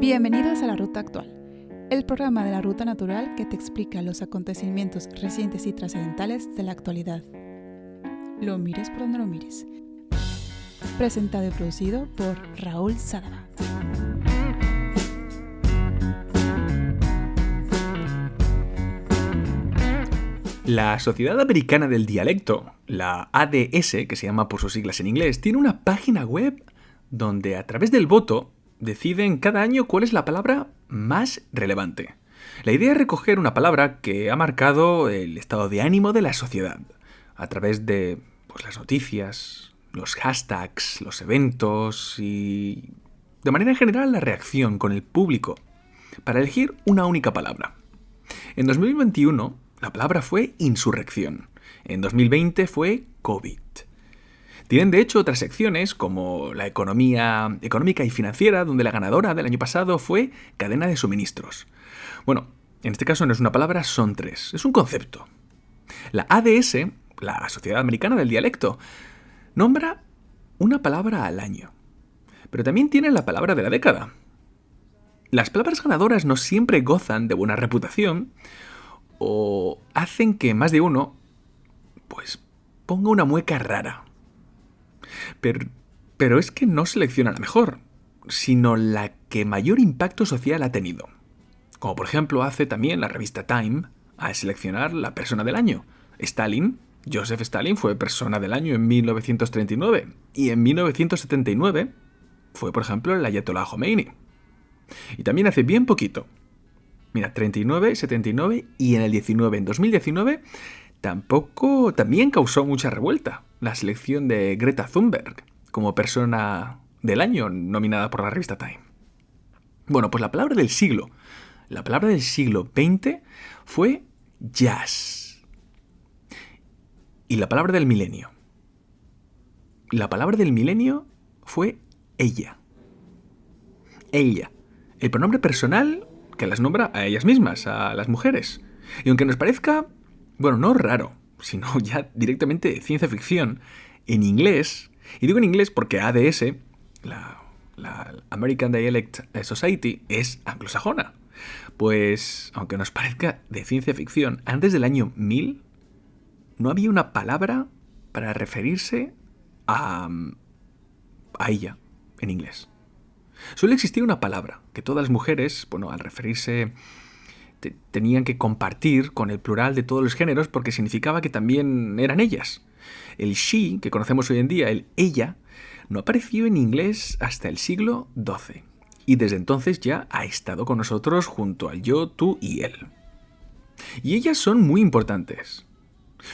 Bienvenidos a La Ruta Actual, el programa de la Ruta Natural que te explica los acontecimientos recientes y trascendentales de la actualidad. Lo mires por donde lo mires. Presentado y producido por Raúl Sadaba. La Sociedad Americana del Dialecto, la ADS, que se llama por sus siglas en inglés, tiene una página web donde a través del voto deciden cada año cuál es la palabra más relevante. La idea es recoger una palabra que ha marcado el estado de ánimo de la sociedad, a través de pues, las noticias, los hashtags, los eventos y, de manera general, la reacción con el público, para elegir una única palabra. En 2021, la palabra fue insurrección. En 2020 fue COVID. Tienen de hecho otras secciones como la economía económica y financiera, donde la ganadora del año pasado fue cadena de suministros. Bueno, en este caso no es una palabra, son tres. Es un concepto. La ADS, la Sociedad Americana del Dialecto, nombra una palabra al año. Pero también tiene la palabra de la década. Las palabras ganadoras no siempre gozan de buena reputación, o hacen que más de uno, pues, ponga una mueca rara. Pero, es que no selecciona la mejor, sino la que mayor impacto social ha tenido. Como por ejemplo hace también la revista Time a seleccionar la persona del año. Stalin, Joseph Stalin fue persona del año en 1939 y en 1979 fue por ejemplo el Ayatollah Khomeini. Y también hace bien poquito, Mira, 39, 79 y en el 19, en 2019, tampoco, también causó mucha revuelta la selección de Greta Thunberg como persona del año nominada por la revista Time. Bueno, pues la palabra del siglo, la palabra del siglo XX fue jazz. Y la palabra del milenio. La palabra del milenio fue ella. Ella. El pronombre personal que las nombra a ellas mismas, a las mujeres. Y aunque nos parezca, bueno, no raro, sino ya directamente ciencia ficción, en inglés, y digo en inglés porque ADS, la, American Dialect Society, es anglosajona. Pues, aunque nos parezca de ciencia ficción, antes del año 1000 no había una palabra para referirse a, a ella en inglés. Suele existir una palabra que todas las mujeres, bueno, al referirse tenían que compartir con el plural de todos los géneros porque significaba que también eran ellas. El she, que conocemos hoy en día, el ella, no apareció en inglés hasta el siglo XII y desde entonces ya ha estado con nosotros junto al yo, tú y él. Y ellas son muy importantes.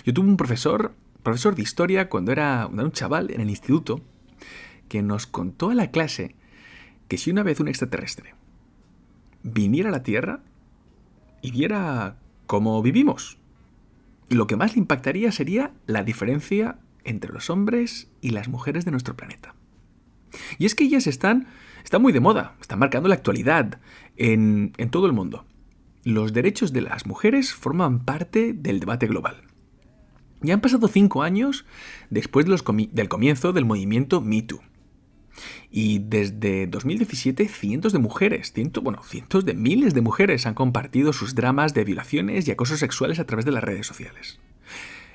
Yo tuve un profesor, profesor de historia, cuando era un chaval en el instituto, que nos contó a la clase que si una vez un extraterrestre viniera a la Tierra y viera cómo vivimos, lo que más le impactaría sería la diferencia entre los hombres y las mujeres de nuestro planeta. Y es que ellas están, están muy de moda, están marcando la actualidad en, en todo el mundo. Los derechos de las mujeres forman parte del debate global. Ya han pasado cinco años después del comienzo del movimiento MeToo. Y desde 2017 cientos de mujeres, bueno, cientos de miles de mujeres han compartido sus dramas de violaciones y acosos sexuales a través de las redes sociales.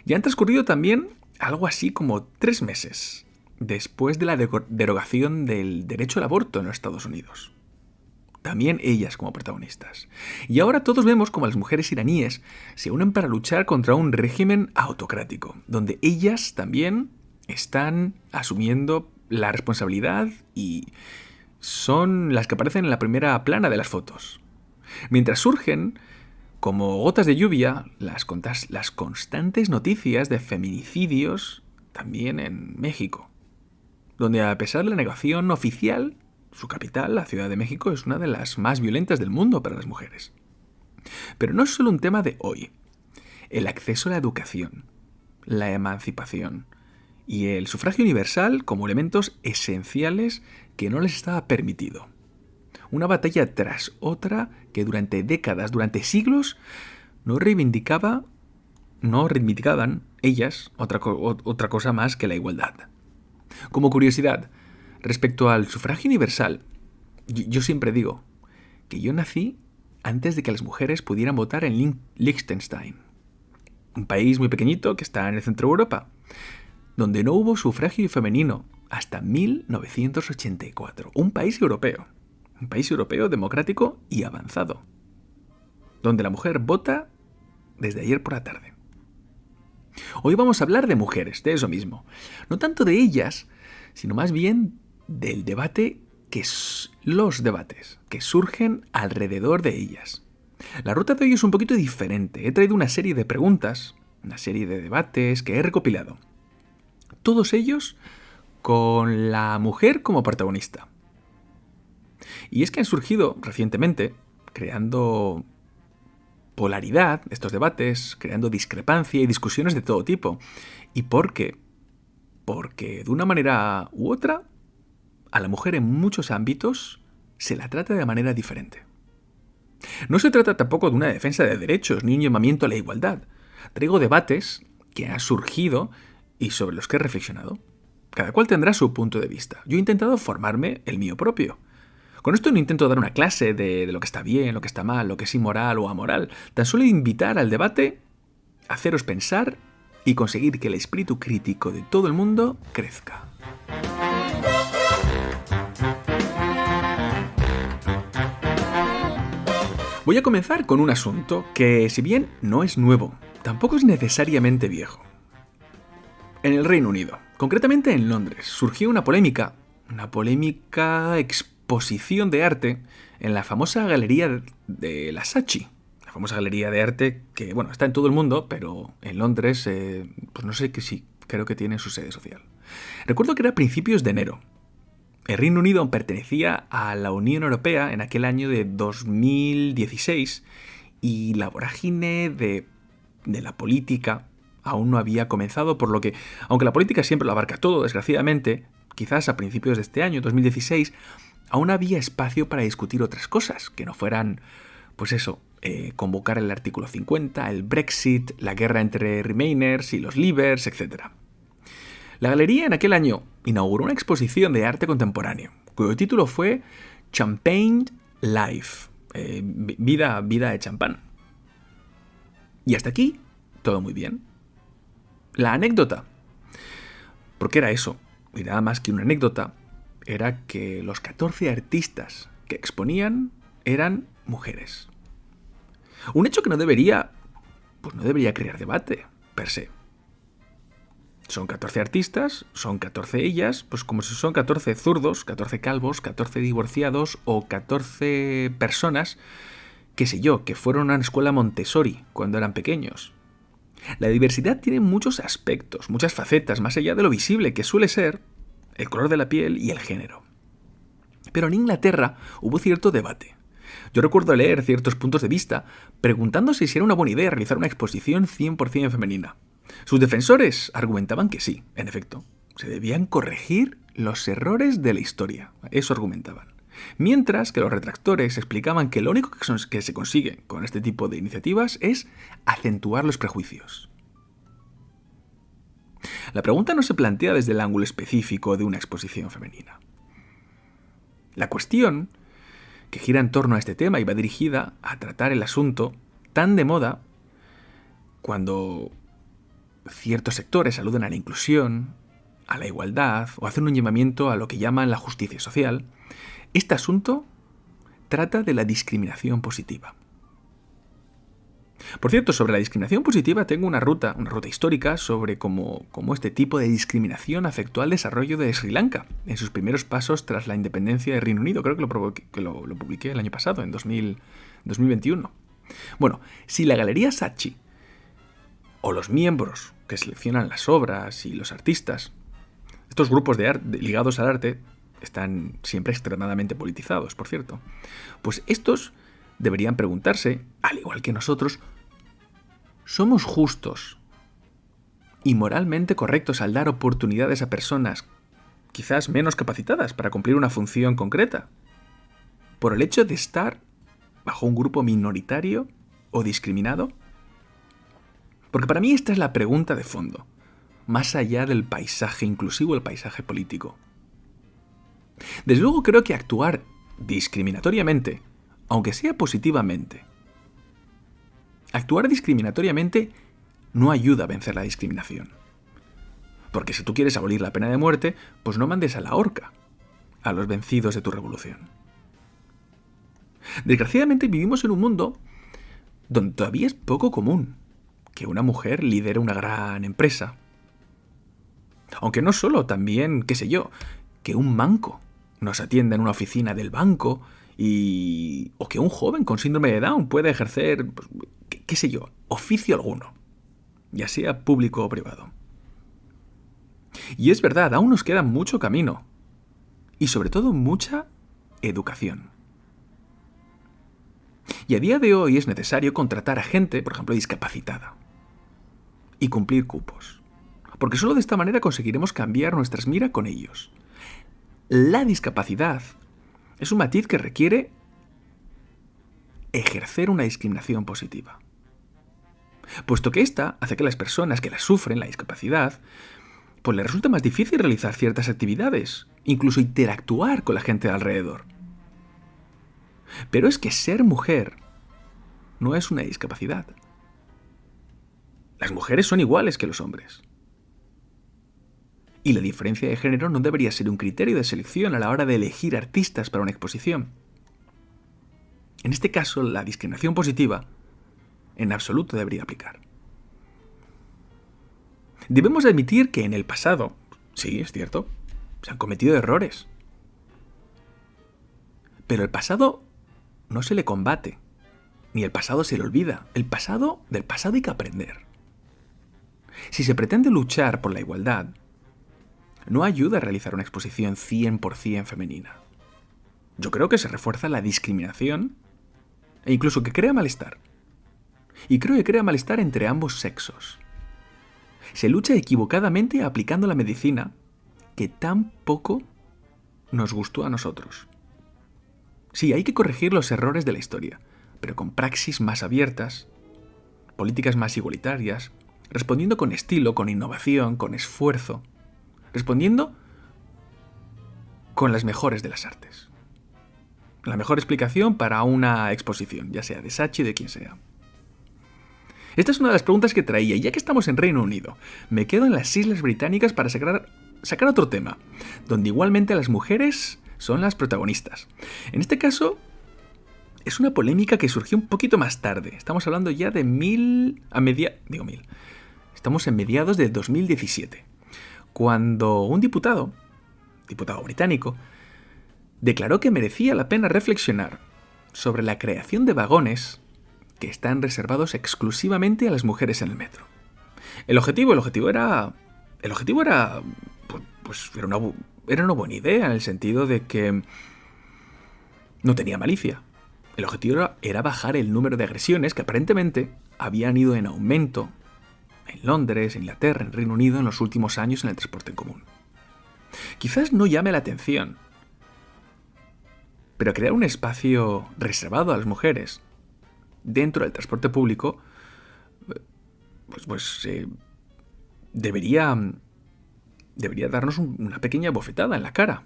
Ya han transcurrido también algo así como tres meses después de la derogación del derecho al aborto en los Estados Unidos. También ellas como protagonistas. Y ahora todos vemos como las mujeres iraníes se unen para luchar contra un régimen autocrático, donde ellas también están asumiendo la responsabilidad y son las que aparecen en la primera plana de las fotos. Mientras surgen, como gotas de lluvia, las, constantes noticias de feminicidios también en México, donde a pesar de la negación oficial, su capital, la Ciudad de México, es una de las más violentas del mundo para las mujeres. Pero no es solo un tema de hoy. El acceso a la educación, la emancipación, y el sufragio universal como elementos esenciales que no les estaba permitido. Una batalla tras otra que durante décadas, durante siglos, no reivindicaba, no reivindicaban ellas otra, otra cosa más que la igualdad. Como curiosidad, respecto al sufragio universal, yo, siempre digo, que yo nací antes de que las mujeres pudieran votar en Liechtenstein, un país muy pequeñito que está en el centro de Europa, donde no hubo sufragio femenino hasta 1984. Un país europeo, un país europeo democrático y avanzado, donde la mujer vota desde ayer por la tarde. Hoy vamos a hablar de mujeres, de eso mismo. No tanto de ellas, sino más bien del debate que los debates que surgen alrededor de ellas. La ruta de hoy es un poquito diferente. He traído una serie de preguntas, una serie de debates que he recopilado. Todos ellos con la mujer como protagonista. Y es que han surgido recientemente, creando polaridad, estos debates, creando discrepancia y discusiones de todo tipo. ¿Y por qué? Porque de una manera u otra, a la mujer en muchos ámbitos se la trata de manera diferente. No se trata tampoco de una defensa de derechos ni un llamamiento a la igualdad. Traigo debates que han surgido y sobre los que he reflexionado. Cada cual tendrá su punto de vista. Yo he intentado formarme el mío propio. Con esto no intento dar una clase de, lo que está bien, lo que está mal, lo que es inmoral o amoral. Tan solo invitar al debate, haceros pensar y conseguir que el espíritu crítico de todo el mundo crezca. Voy a comenzar con un asunto que, si bien no es nuevo, tampoco es necesariamente viejo. En el Reino Unido, concretamente en Londres, surgió una polémica, una polémica exposición de arte en la famosa galería de la Sachi. La famosa galería de arte que, bueno, está en todo el mundo, pero en Londres, eh, pues no sé que sí, creo que tiene su sede social. Recuerdo que era principios de enero. El Reino Unido pertenecía a la Unión Europea en aquel año de 2016 y la vorágine de la política aún no había comenzado, por lo que, aunque la política siempre lo abarca todo, desgraciadamente, quizás a principios de este año, 2016, aún había espacio para discutir otras cosas, que no fueran, pues eso, eh, convocar el artículo 50, el Brexit, la guerra entre Remainers y los Leavers, etc. La galería en aquel año inauguró una exposición de arte contemporáneo, cuyo título fue Champagne Life, eh, vida, vida de champán. Y hasta aquí, todo muy bien. La anécdota. Porque era eso, y nada más que una anécdota, era que los 14 artistas que exponían eran mujeres. Un hecho que no debería, pues no debería crear debate, per se. Son 14 artistas, son 14 ellas, pues como si son 14 zurdos, 14 calvos, 14 divorciados o 14 personas, qué sé yo, que fueron a una escuela Montessori cuando eran pequeños. La diversidad tiene muchos aspectos, muchas facetas, más allá de lo visible que suele ser el color de la piel y el género. Pero en Inglaterra hubo cierto debate. Yo recuerdo leer ciertos puntos de vista preguntándose si era una buena idea realizar una exposición 100% femenina. Sus defensores argumentaban que sí, en efecto, se debían corregir los errores de la historia. Eso argumentaban. Mientras que los retractores explicaban que lo único que se consigue con este tipo de iniciativas es acentuar los prejuicios. La pregunta no se plantea desde el ángulo específico de una exposición femenina. La cuestión que gira en torno a este tema y va dirigida a tratar el asunto tan de moda cuando ciertos sectores aluden a la inclusión, a la igualdad o hacen un llamamiento a lo que llaman la justicia social, este asunto trata de la discriminación positiva. Por cierto, sobre la discriminación positiva tengo una ruta, una ruta histórica sobre cómo, este tipo de discriminación afectó al desarrollo de Sri Lanka en sus primeros pasos tras la independencia del Reino Unido. Creo que lo, publiqué el año pasado, en 2021. Bueno, si la Galería Sachi o los miembros que seleccionan las obras y los artistas, estos grupos de ligados al arte, están siempre extremadamente politizados, por cierto. Pues estos deberían preguntarse, al igual que nosotros, ¿somos justos y moralmente correctos al dar oportunidades a personas quizás menos capacitadas para cumplir una función concreta? ¿Por el hecho de estar bajo un grupo minoritario o discriminado? Porque para mí esta es la pregunta de fondo, más allá del paisaje inclusivo, el paisaje político. Desde luego creo que actuar discriminatoriamente aunque sea positivamente. Actuar discriminatoriamente no ayuda a vencer la discriminación. Porque si tú quieres abolir la pena de muerte, pues no mandes a la horca a los vencidos de tu revolución. Desgraciadamente vivimos en un mundo donde todavía es poco común que una mujer lidere una gran empresa. Aunque no solo, también, qué sé yo, que un manco nos atienda en una oficina del banco y... o que un joven con síndrome de Down pueda ejercer, pues, qué sé yo, oficio alguno, ya sea público o privado. Y es verdad, aún nos queda mucho camino. Y sobre todo mucha educación. Y a día de hoy es necesario contratar a gente, por ejemplo, discapacitada. Y cumplir cupos. Porque solo de esta manera conseguiremos cambiar nuestras miras con ellos. La discapacidad es un matiz que requiere ejercer una discriminación positiva. Puesto que ésta hace que las personas que la sufren, la discapacidad, pues les resulta más difícil realizar ciertas actividades, incluso interactuar con la gente de alrededor. Pero es que ser mujer no es una discapacidad. Las mujeres son iguales que los hombres. Y la diferencia de género no debería ser un criterio de selección a la hora de elegir artistas para una exposición. En este caso, la discriminación positiva en absoluto debería aplicar. Debemos admitir que en el pasado, sí, es cierto, se han cometido errores. Pero el pasado no se le combate, ni el pasado se le olvida. El pasado, del pasado hay que aprender. Si se pretende luchar por la igualdad, no ayuda a realizar una exposición 100% femenina. Yo creo que se refuerza la discriminación e incluso que crea malestar. Y creo que crea malestar entre ambos sexos. Se lucha equivocadamente aplicando la medicina que tan poco nos gustó a nosotros. Sí, hay que corregir los errores de la historia, pero con praxis más abiertas, políticas más igualitarias, respondiendo con estilo, con innovación, con esfuerzo, respondiendo con las mejores de las artes. La mejor explicación para una exposición, ya sea de Sachi o de quien sea. Esta es una de las preguntas que traía, ya que estamos en Reino Unido, me quedo en las Islas Británicas para sacar, sacar otro tema, donde igualmente las mujeres son las protagonistas. En este caso, es una polémica que surgió un poquito más tarde. Estamos hablando ya de mil... a media... digo mil. Estamos en mediados de 2017, cuando un diputado, diputado británico, declaró que merecía la pena reflexionar sobre la creación de vagones que están reservados exclusivamente a las mujeres en el metro. El objetivo, el objetivo era. El objetivo era. Pues, pues era, una, era una buena idea, en el sentido de que. No tenía malicia. El objetivo era bajar el número de agresiones que aparentemente habían ido en aumento en Londres, en Inglaterra, en Reino Unido en los últimos años en el transporte en común. Quizás no llame la atención, pero crear un espacio reservado a las mujeres dentro del transporte público, pues, pues eh, debería, debería darnos una pequeña bofetada en la cara.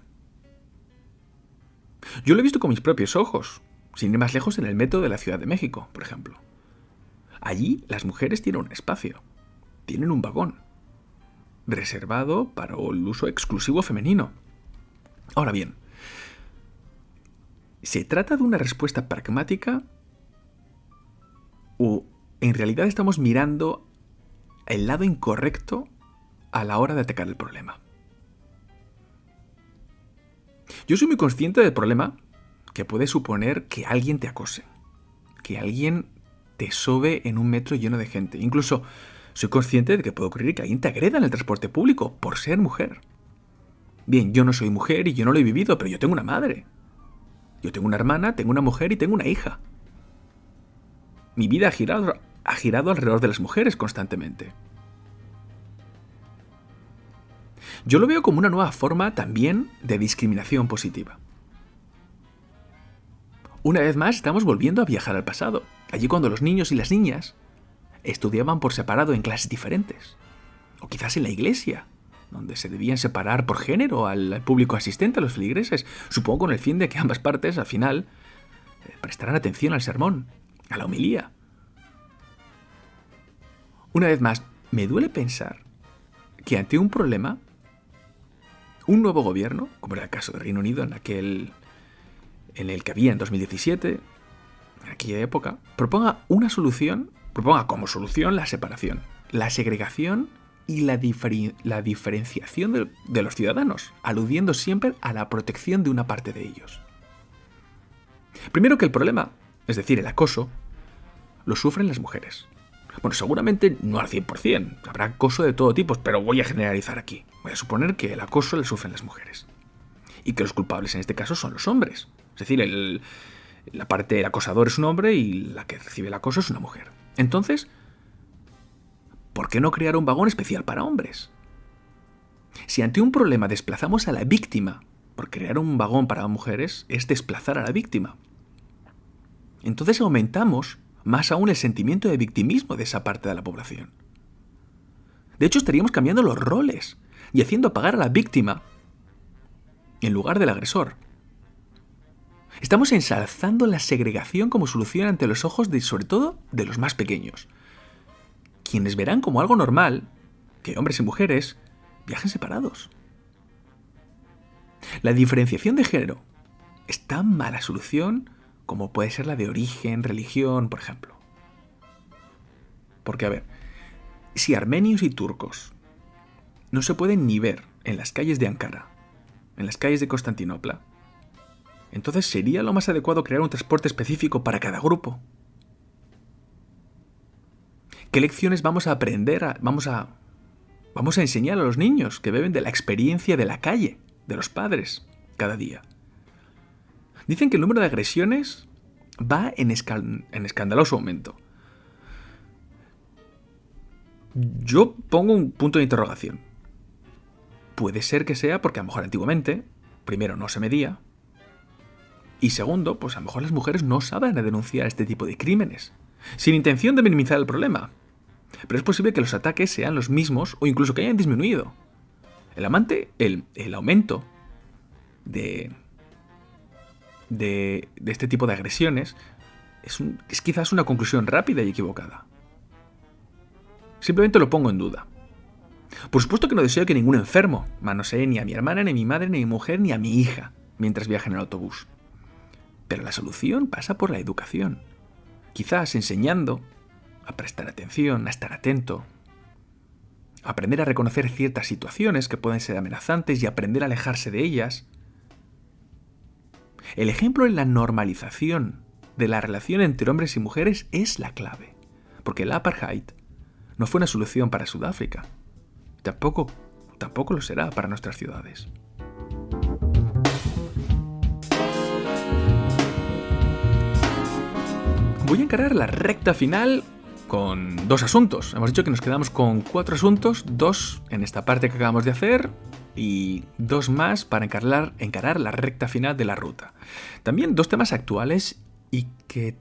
Yo lo he visto con mis propios ojos, sin ir más lejos en el metro de la Ciudad de México, por ejemplo. Allí las mujeres tienen un espacio, tienen un vagón, reservado para el uso exclusivo femenino. Ahora bien, ¿se trata de una respuesta pragmática o en realidad estamos mirando el lado incorrecto a la hora de atacar el problema. Yo soy muy consciente del problema que puede suponer que alguien te acose, que alguien te sobe en un metro lleno de gente. Incluso soy consciente de que puede ocurrir que alguien te agreda en el transporte público por ser mujer. Bien, yo no soy mujer y yo no lo he vivido, pero yo tengo una madre. Yo tengo una hermana, tengo una mujer y tengo una hija. Mi vida ha girado, ha girado alrededor de las mujeres constantemente. Yo lo veo como una nueva forma también de discriminación positiva. Una vez más estamos volviendo a viajar al pasado, allí cuando los niños y las niñas estudiaban por separado en clases diferentes, o quizás en la iglesia, donde se debían separar por género al, público asistente, a los feligreses, supongo con el fin de que ambas partes al final prestarán atención al sermón, a la homilía. Una vez más, me duele pensar que ante un problema, un nuevo gobierno, como era el caso de Reino Unido en aquel en el que había en 2017, en aquella época, proponga una solución, proponga como solución la separación, la segregación y la, diferenciación de, los ciudadanos, aludiendo siempre a la protección de una parte de ellos. Primero que el problema, es decir, el acoso, lo sufren las mujeres. Bueno, seguramente no al 100%, habrá acoso de todo tipo, pero voy a generalizar aquí. Voy a suponer que el acoso le sufren las mujeres. Y que los culpables en este caso son los hombres. Es decir, la parte del acosador es un hombre y la que recibe el acoso es una mujer. Entonces, ¿por qué no crear un vagón especial para hombres? Si ante un problema desplazamos a la víctima, por crear un vagón para mujeres es desplazar a la víctima. Entonces aumentamos más aún el sentimiento de victimismo de esa parte de la población. De hecho, estaríamos cambiando los roles y haciendo pagar a la víctima en lugar del agresor. Estamos ensalzando la segregación como solución ante los ojos de, sobre todo, de los más pequeños, quienes verán como algo normal que hombres y mujeres viajen separados. La diferenciación de género es tan mala solución como puede ser la de origen, religión, por ejemplo. Porque, a ver, si armenios y turcos no se pueden ni ver en las calles de Ankara, en las calles de Constantinopla, entonces sería lo más adecuado crear un transporte específico para cada grupo. ¿Qué lecciones vamos a aprender? vamos a vamos a enseñar a los niños que beben de la experiencia de la calle, de los padres, cada día. Dicen que el número de agresiones va en, en escandaloso aumento. Yo pongo un punto de interrogación. Puede ser que sea porque a lo mejor antiguamente, primero, no se medía, y segundo, pues a lo mejor las mujeres no saben denunciar este tipo de crímenes, sin intención de minimizar el problema. Pero es posible que los ataques sean los mismos o incluso que hayan disminuido. El amante, el, el aumento de, de, este tipo de agresiones es, es quizás una conclusión rápida y equivocada. Simplemente lo pongo en duda. Por supuesto que no deseo que ningún enfermo manosee ni a mi hermana, ni a mi madre, ni a mi mujer, ni a mi hija mientras viaje en el autobús. Pero la solución pasa por la educación. Quizás enseñando a prestar atención, a estar atento, a aprender a reconocer ciertas situaciones que pueden ser amenazantes y aprender a alejarse de ellas, el ejemplo en la normalización de la relación entre hombres y mujeres es la clave, porque el apartheid no fue una solución para Sudáfrica, tampoco, tampoco lo será para nuestras ciudades. Voy a encarar la recta final con dos asuntos. Hemos dicho que nos quedamos con cuatro asuntos, dos en esta parte que acabamos de hacer y dos más para encarar, encarar la recta final de la ruta. También dos temas actuales y que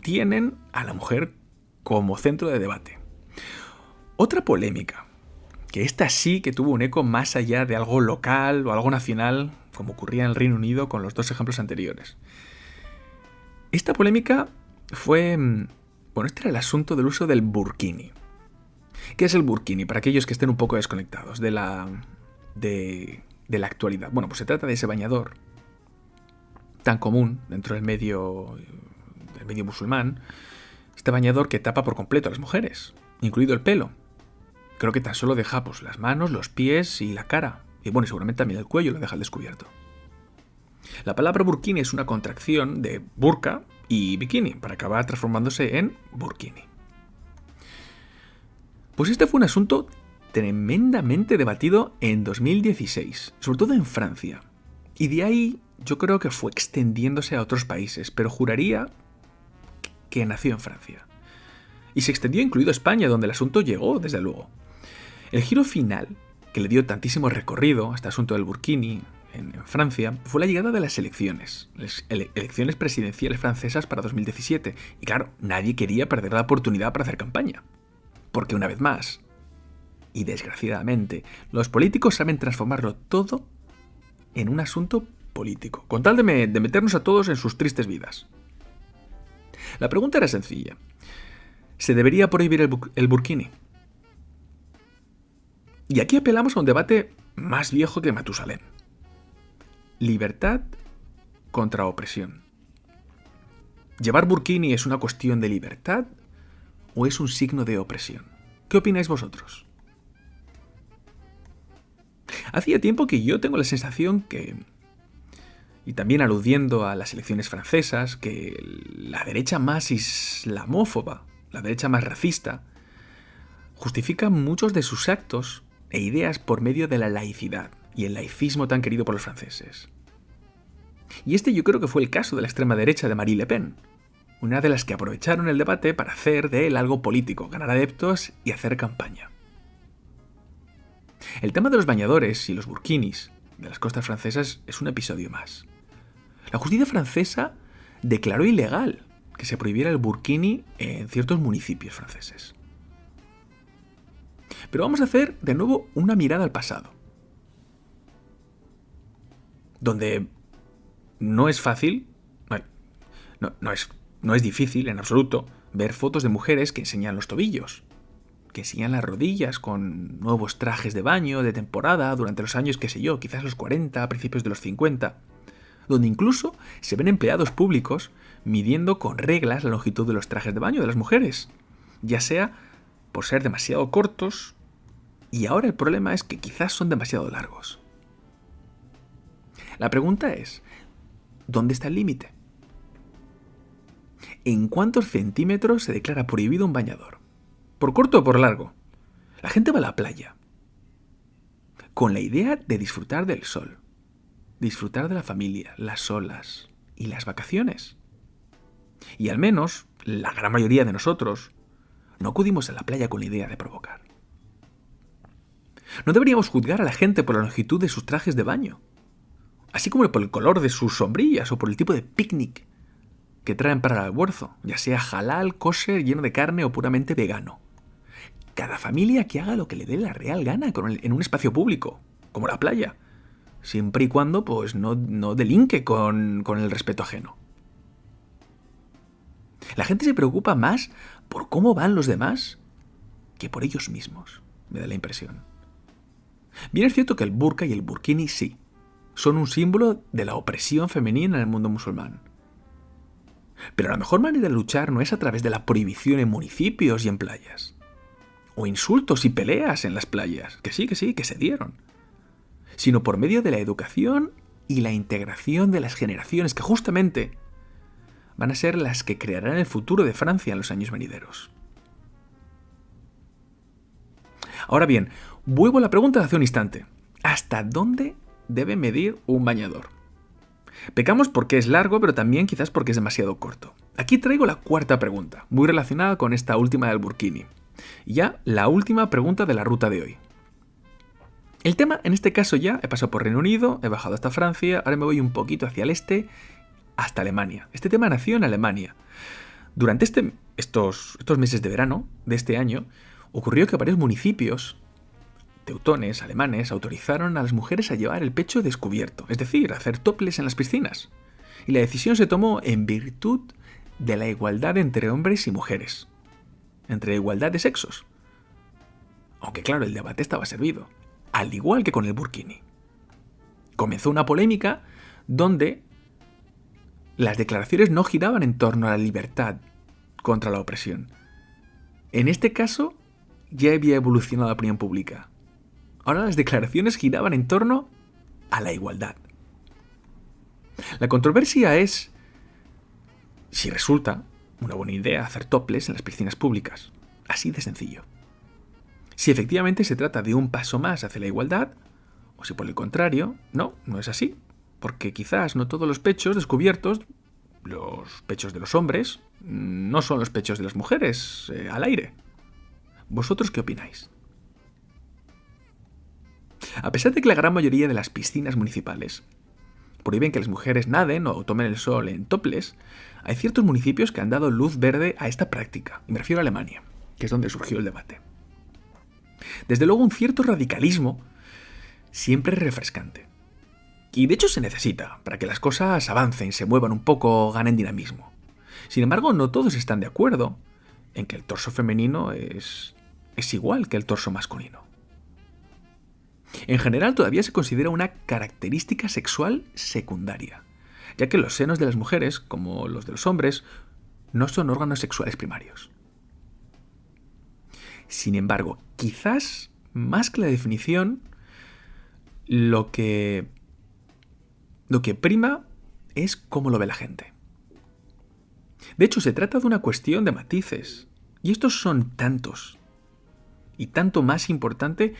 tienen a la mujer como centro de debate. Otra polémica, que esta sí que tuvo un eco más allá de algo local o algo nacional, como ocurría en el Reino Unido con los dos ejemplos anteriores. Esta polémica fue... Mm, bueno, este era el asunto del uso del burkini. ¿Qué es el burkini? Para aquellos que estén un poco desconectados de la, de, la actualidad. Bueno, pues se trata de ese bañador tan común dentro del medio, del medio musulmán, este bañador que tapa por completo a las mujeres, incluido el pelo. Creo que tan solo deja pues, las manos, los pies y la cara. Y bueno, seguramente también el cuello lo deja al descubierto. La palabra burkini es una contracción de burka y bikini, para acabar transformándose en burkini. Pues este fue un asunto tremendamente debatido en 2016, sobre todo en Francia. Y de ahí yo creo que fue extendiéndose a otros países, pero juraría que nació en Francia. Y se extendió incluido España, donde el asunto llegó, desde luego. El giro final, que le dio tantísimo recorrido a este asunto del Burkini en, Francia, fue la llegada de las elecciones, las elecciones presidenciales francesas para 2017. Y claro, nadie quería perder la oportunidad para hacer campaña. Porque una vez más, y desgraciadamente, los políticos saben transformarlo todo en un asunto político, con tal de, meternos a todos en sus tristes vidas. La pregunta era sencilla. ¿Se debería prohibir el, el burkini? Y aquí apelamos a un debate más viejo que Matusalén. Libertad contra opresión. ¿Llevar burkini es una cuestión de libertad o es un signo de opresión? ¿Qué opináis vosotros? Hacía tiempo que yo tengo la sensación que, y también aludiendo a las elecciones francesas, que la derecha más islamófoba, la derecha más racista, justifica muchos de sus actos e ideas por medio de la laicidad y el laicismo tan querido por los franceses. Y este yo creo que fue el caso de la extrema derecha de Marie Le Pen, una de las que aprovecharon el debate para hacer de él algo político, ganar adeptos y hacer campaña. El tema de los bañadores y los burkinis de las costas francesas es un episodio más. La justicia francesa declaró ilegal que se prohibiera el burkini en ciertos municipios franceses. Pero vamos a hacer de nuevo una mirada al pasado. Donde no es fácil, no, es, no es difícil en absoluto ver fotos de mujeres que enseñan los tobillos, que enseñan las rodillas con nuevos trajes de baño de temporada durante los años, qué sé yo, quizás los 40, principios de los 50, donde incluso se ven empleados públicos midiendo con reglas la longitud de los trajes de baño de las mujeres, ya sea por ser demasiado cortos, y ahora el problema es que quizás son demasiado largos. La pregunta es, ¿dónde está el límite? ¿En cuántos centímetros se declara prohibido un bañador? ¿Por corto o por largo? La gente va a la playa con la idea de disfrutar del sol, disfrutar de la familia, las olas y las vacaciones. Y al menos la gran mayoría de nosotros no acudimos a la playa con la idea de provocar. No deberíamos juzgar a la gente por la longitud de sus trajes de baño, así como por el color de sus sombrillas o por el tipo de picnic que traen para el almuerzo, ya sea halal, kosher, lleno de carne o puramente vegano. Cada familia que haga lo que le dé la real gana en un espacio público, como la playa, siempre y cuando pues no, no delinque con, con el respeto ajeno. La gente se preocupa más por cómo van los demás que por ellos mismos, me da la impresión. Bien es cierto que el burka y el burkini sí, son un símbolo de la opresión femenina en el mundo musulmán. Pero la mejor manera de luchar no es a través de la prohibición en municipios y en playas. O insultos y peleas en las playas, que sí, que sí, que se dieron. Sino por medio de la educación y la integración de las generaciones que justamente van a ser las que crearán el futuro de Francia en los años venideros. Ahora bien, vuelvo a la pregunta de hace un instante. ¿Hasta dónde debe medir un bañador? Pecamos porque es largo, pero también quizás porque es demasiado corto. Aquí traigo la cuarta pregunta, muy relacionada con esta última del burkini. Ya la última pregunta de la ruta de hoy. El tema, en este caso ya, he pasado por Reino Unido, he bajado hasta Francia, ahora me voy un poquito hacia el este, hasta Alemania. Este tema nació en Alemania. Durante este, estos, estos meses de verano de este año, ocurrió que varios municipios teutones alemanes autorizaron a las mujeres a llevar el pecho descubierto, es decir, a hacer toples en las piscinas. Y la decisión se tomó en virtud de la igualdad entre hombres y mujeres, entre igualdad de sexos. Aunque claro, el debate estaba servido, al igual que con el burkini. Comenzó una polémica donde las declaraciones no giraban en torno a la libertad contra la opresión. En este caso, ya había evolucionado la opinión pública. Ahora las declaraciones giraban en torno a la igualdad. La controversia es si resulta una buena idea hacer toples en las piscinas públicas. Así de sencillo. Si efectivamente se trata de un paso más hacia la igualdad, o si por el contrario, no, no es así. Porque quizás no todos los pechos descubiertos, los pechos de los hombres, no son los pechos de las mujeres eh, al aire. ¿Vosotros qué opináis? A pesar de que la gran mayoría de las piscinas municipales prohíben que las mujeres naden o tomen el sol en toples, hay ciertos municipios que han dado luz verde a esta práctica, y me refiero a Alemania, que es donde surgió el debate. Desde luego un cierto radicalismo siempre es refrescante. Y de hecho se necesita, para que las cosas avancen, se muevan un poco, ganen dinamismo. Sin embargo, no todos están de acuerdo en que el torso femenino es, es igual que el torso masculino. En general todavía se considera una característica sexual secundaria, ya que los senos de las mujeres, como los de los hombres, no son órganos sexuales primarios. Sin embargo, quizás más que la definición, lo que lo que prima es cómo lo ve la gente. De hecho, se trata de una cuestión de matices, y estos son tantos, y tanto más importante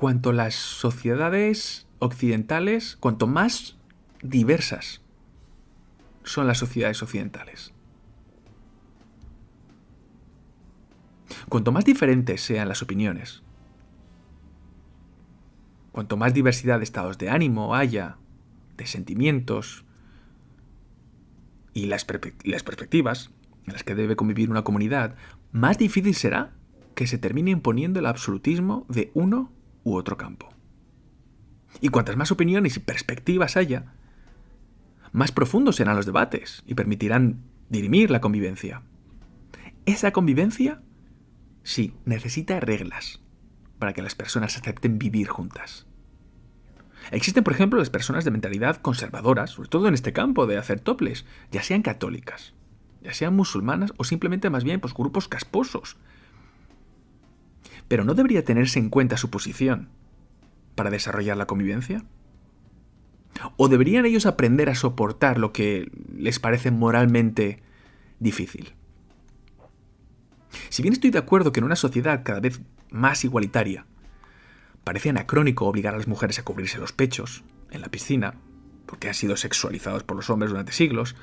cuanto las sociedades occidentales, cuanto más diversas son las sociedades occidentales. Cuanto más diferentes sean las opiniones, cuanto más diversidad de estados de ánimo haya, de sentimientos y las, las perspectivas en las que debe convivir una comunidad, más difícil será que se termine imponiendo el absolutismo de uno u otro campo. Y cuantas más opiniones y perspectivas haya, más profundos serán los debates y permitirán dirimir la convivencia. Esa convivencia, sí, necesita reglas para que las personas acepten vivir juntas. Existen, por ejemplo, las personas de mentalidad conservadora, sobre todo en este campo de hacer toples, ya sean católicas, ya sean musulmanas o simplemente más bien pues, grupos casposos. Pero ¿no debería tenerse en cuenta su posición para desarrollar la convivencia? ¿O deberían ellos aprender a soportar lo que les parece moralmente difícil? Si bien estoy de acuerdo que en una sociedad cada vez más igualitaria, parece anacrónico obligar a las mujeres a cubrirse los pechos en la piscina, porque han sido sexualizados por los hombres durante siglos,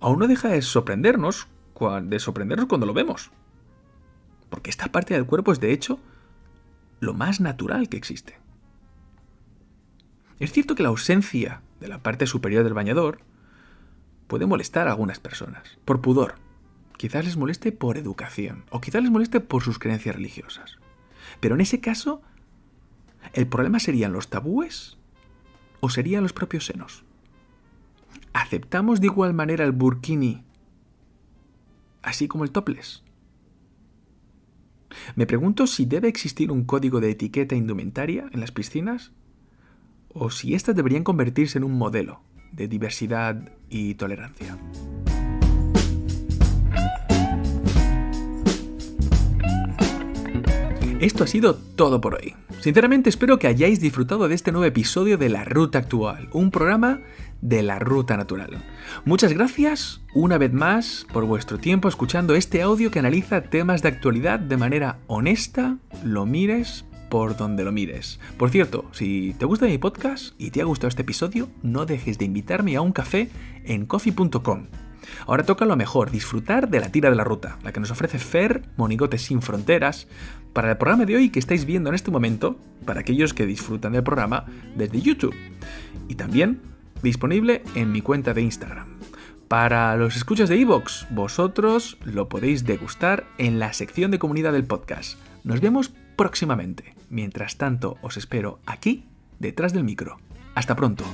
aún no deja de sorprendernos, de sorprendernos cuando lo vemos. Porque esta parte del cuerpo es de hecho lo más natural que existe. Es cierto que la ausencia de la parte superior del bañador puede molestar a algunas personas, por pudor. Quizás les moleste por educación, o quizás les moleste por sus creencias religiosas. Pero en ese caso, ¿el problema serían los tabúes o serían los propios senos? ¿Aceptamos de igual manera el burkini así como el topless? Me pregunto si debe existir un código de etiqueta indumentaria en las piscinas o si éstas deberían convertirse en un modelo de diversidad y tolerancia. Esto ha sido todo por hoy. Sinceramente espero que hayáis disfrutado de este nuevo episodio de La Ruta Actual, un programa de la Ruta Natural. Muchas gracias una vez más por vuestro tiempo escuchando este audio que analiza temas de actualidad de manera honesta, lo mires por donde lo mires. Por cierto, si te gusta mi podcast y te ha gustado este episodio, no dejes de invitarme a un café en coffee.com. Ahora toca lo mejor, disfrutar de la tira de la ruta, la que nos ofrece Fer Monigotes sin Fronteras, para el programa de hoy que estáis viendo en este momento, para aquellos que disfrutan del programa desde YouTube. Y también disponible en mi cuenta de Instagram. Para los escuchas de Evox, vosotros lo podéis degustar en la sección de comunidad del podcast. Nos vemos próximamente. Mientras tanto, os espero aquí, detrás del micro. Hasta pronto.